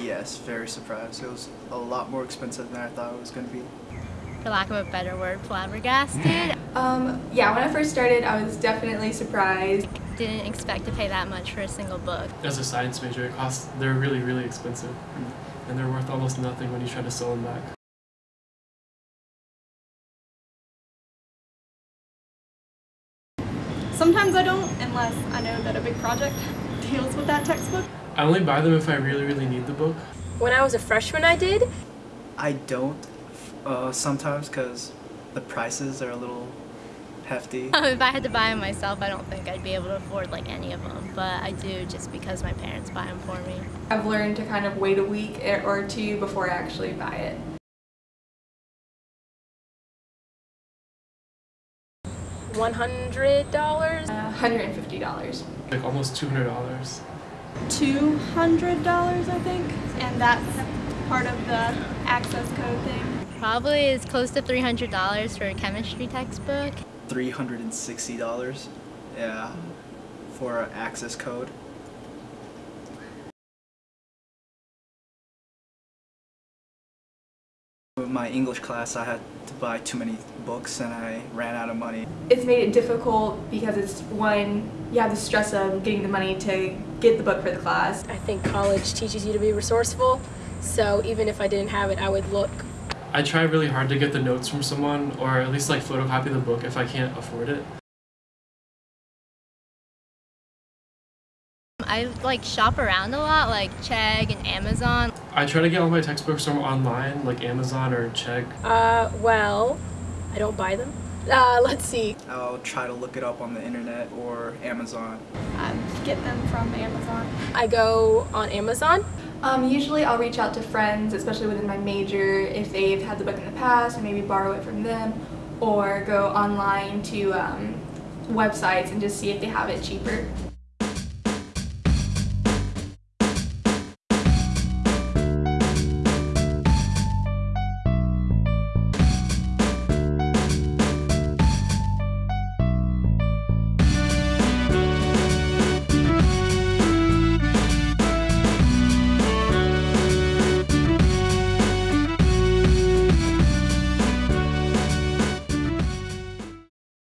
Yes, very surprised. It was a lot more expensive than I thought it was going to be. For lack of a better word, flabbergasted. Um, yeah, when I first started, I was definitely surprised. Didn't expect to pay that much for a single book. As a science major, it costs, they're really, really expensive. And they're worth almost nothing when you try to sell them back. Sometimes I don't, unless I know that a big project deals with that textbook. I only buy them if I really, really need the book. When I was a freshman, I did. I don't uh, sometimes because the prices are a little hefty. if I had to buy them myself, I don't think I'd be able to afford like any of them, but I do just because my parents buy them for me. I've learned to kind of wait a week or two before I actually buy it. $100? Uh, $150. Like almost $200. $200, I think, and that's part of the access code thing. Probably is close to $300 for a chemistry textbook. $360, yeah, for access code. My English class, I had to buy too many books and I ran out of money. It's made it difficult because it's one, you have the stress of getting the money to get the book for the class. I think college teaches you to be resourceful, so even if I didn't have it, I would look. I try really hard to get the notes from someone, or at least like photocopy the book if I can't afford it. I like shop around a lot, like Chegg and Amazon. I try to get all my textbooks from online, like Amazon or Chegg. Uh, well, I don't buy them. Uh, let's see. I'll try to look it up on the internet or Amazon. I get them from Amazon. I go on Amazon. Um, usually I'll reach out to friends, especially within my major, if they've had the book in the past, and maybe borrow it from them, or go online to um, websites and just see if they have it cheaper.